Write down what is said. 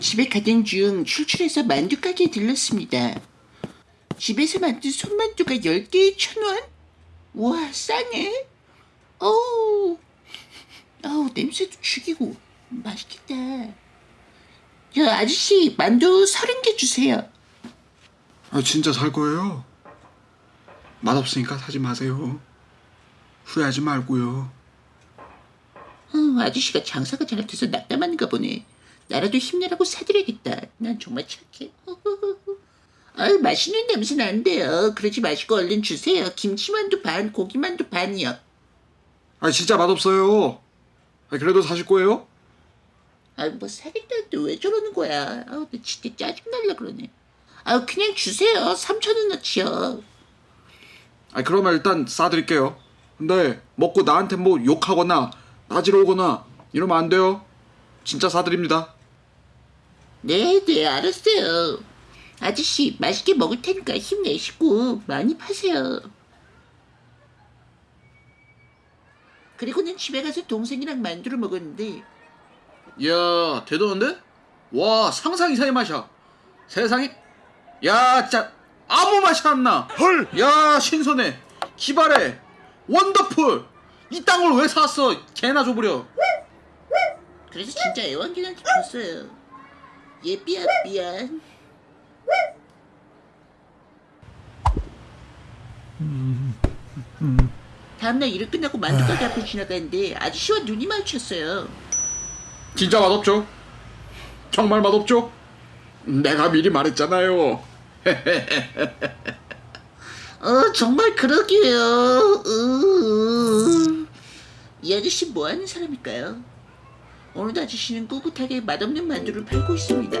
집에 가던 중 출출해서 만두 가게에 들렀습니다. 집에서 만든 손만두가 10개에 천 원? 와 싸네. 어우, 어우 냄새도 죽이고 맛있겠다. 야 아저씨 만두 30개 주세요. 아, 진짜 살 거예요? 맛없으니까 사지 마세요. 후회하지 말고요. 어, 아저씨가 장사가 잘 돼서 낙담하는가 보네. 나라도 힘내라고 사드려야겠다. 난 정말 착해. 아유, 맛있는 냄새 나는데요. 그러지 마시고 얼른 주세요. 김치만두 반, 고기만두 반이요. 아, 진짜 맛없어요. 아, 그래도 사실 거예요? 아유, 뭐 사겠다는데 왜 저러는 거야. 아우, 나 진짜 짜증날라 그러네. 아유, 그냥 주세요. 3천원어치요. 아, 그러면 일단 싸드릴게요. 근데 먹고 나한테 뭐 욕하거나 따지러 오거나 이러면 안 돼요. 진짜 싸드립니다. 네, 네, 알았어요. 아저씨, 맛있게 먹을 테니까 힘내시고 많이 파세요. 그리고는 집에 가서 동생이랑 만두를 먹었는데 이야, 대단한데? 와, 상상 이상의 맛이야. 세상에, 야, 진짜 아무 맛이 안 나. 헐. 야, 신선해. 기발해. 원더풀. 이 땅을 왜 샀어? 개나 줘버려. 그래서 진짜 애완견한테 줬어요. 얘 삐약 미안. 다음날 일을 끝나고 만두 가게 앞을 지나가는데 아저씨와 눈이 마주쳤어요. 진짜 맛없죠? 정말 맛없죠? 내가 미리 말했잖아요. 어 정말 그러게요. 으... 이 아저씨 뭐 하는 사람일까요? 오늘도 아저씨는 꿋꿋하게 맛없는 만두를 팔고 있습니다.